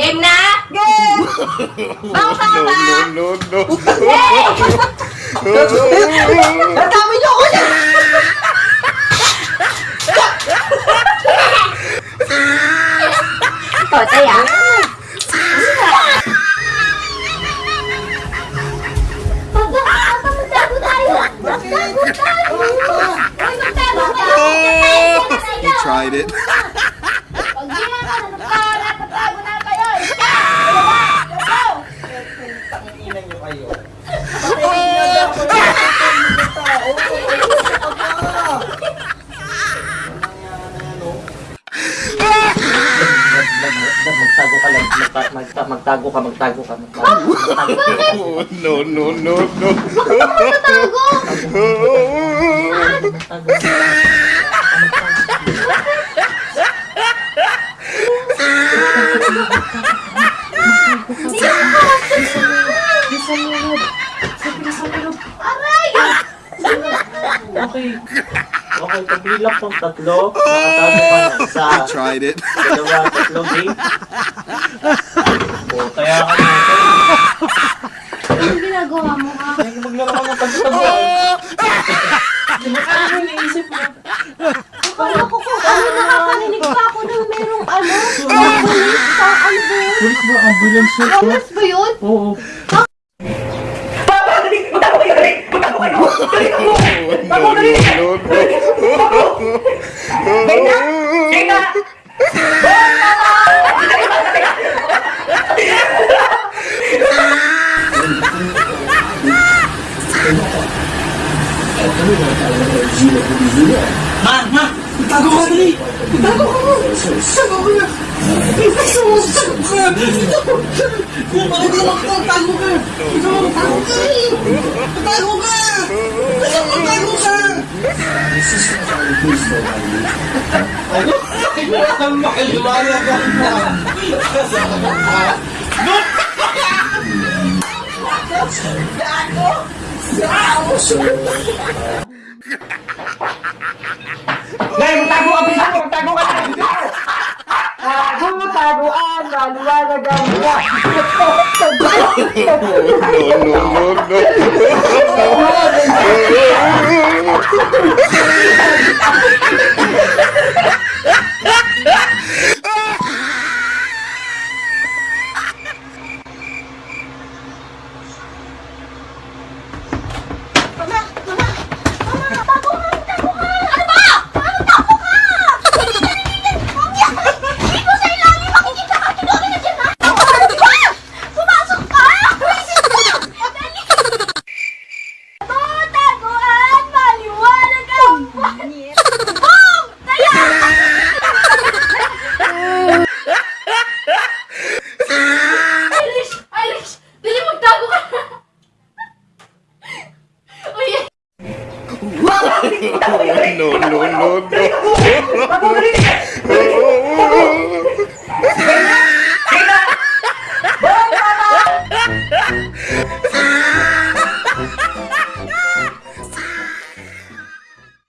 Game na? Game! Bago ka ba? No, no, no, no. Hey! Natami niyo ako siya! Tried it. Pag di na ka, magtago na kayo! Isa! Dalawa! Tatlo! Inan niyo kayo. Magtago ka lang. Magta- magta- Magtago ka, magtago ka, magtago ka. magtago ka. No, no, no, no. Magtago! Magtago ka. Aray! Okay. Okay, pagbilak ng tatlo, nakatago ka na. Isa, tried it. dalawa, tatlo, game. O, kaya ka na. Anong ginagawa mo? Ay, maglaro ka ng pagtatabuan. Ano yung naisip mo? Akala ko kung ano nakakarinig pa ako ng merong ano, pulis sa ano ba yun? Police ba? Ambulance yun? Homeless ba yun? Oo. No, no, no, no. Ma! Ma! Tago ka dali! Tago ka! Sago ka na! Sago ka! Kung bakit naman ka, tago ka! Ikaw, tago ka! Tago ka! Tago ka! Ano? Ang makaliwanag ang buwan. Ngayon, magtago ka! Bisa mo, magtago ka! Tago, taguan! Maliwanag ang buwan! No, no, no, no. no, no, no, no.